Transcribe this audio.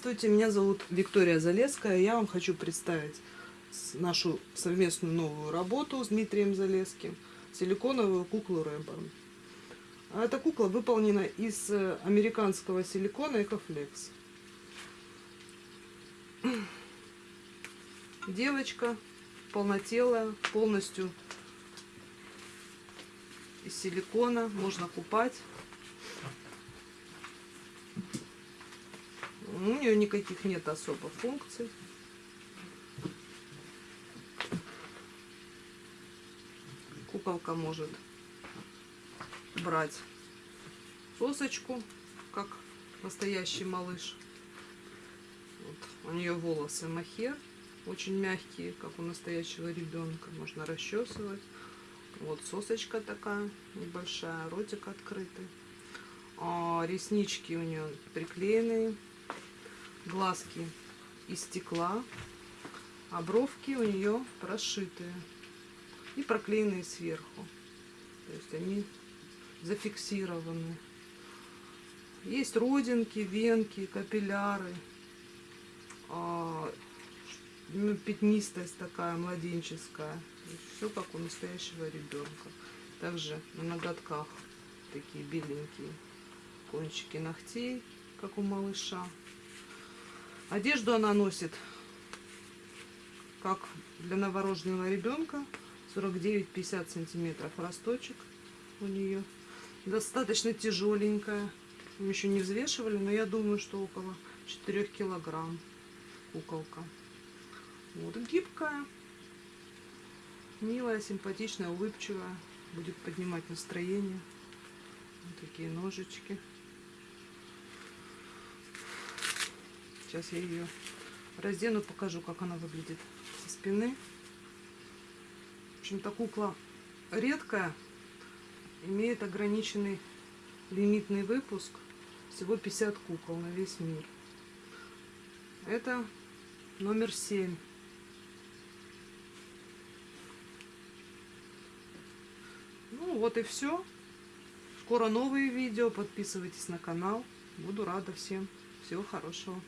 Здравствуйте, меня зовут Виктория Залеская. Я вам хочу представить нашу совместную новую работу с Дмитрием Залеским. Силиконовую куклу Рэбборн. А эта кукла выполнена из э, американского силикона Экофлекс. Девочка полнотелая, полностью из силикона, можно купать. У нее никаких нет особо функций. Куколка может брать сосочку, как настоящий малыш. Вот. У нее волосы махер, очень мягкие, как у настоящего ребенка. Можно расчесывать. Вот сосочка такая небольшая, ротик открытый. А, реснички у нее приклеенные, глазки из стекла, а бровки у нее прошитые и проклеенные сверху. То есть они зафиксированы. Есть родинки, венки, капилляры, а, ну, пятнистость такая младенческая. Все как у настоящего ребенка. Также на ноготках такие беленькие кончики ногтей, как у малыша. Одежду она носит, как для новорожденного ребенка, 49-50 сантиметров росточек у нее. Достаточно тяжеленькая. Мы еще не взвешивали, но я думаю, что около 4 килограмм куколка. Вот гибкая, милая, симпатичная, улыбчивая. Будет поднимать настроение. Вот такие ножички. Сейчас я ее раздену, покажу, как она выглядит со спины. В общем-то, кукла редкая, имеет ограниченный лимитный выпуск. Всего 50 кукол на весь мир. Это номер 7. Ну вот и все. Скоро новые видео. Подписывайтесь на канал. Буду рада всем. Всего хорошего.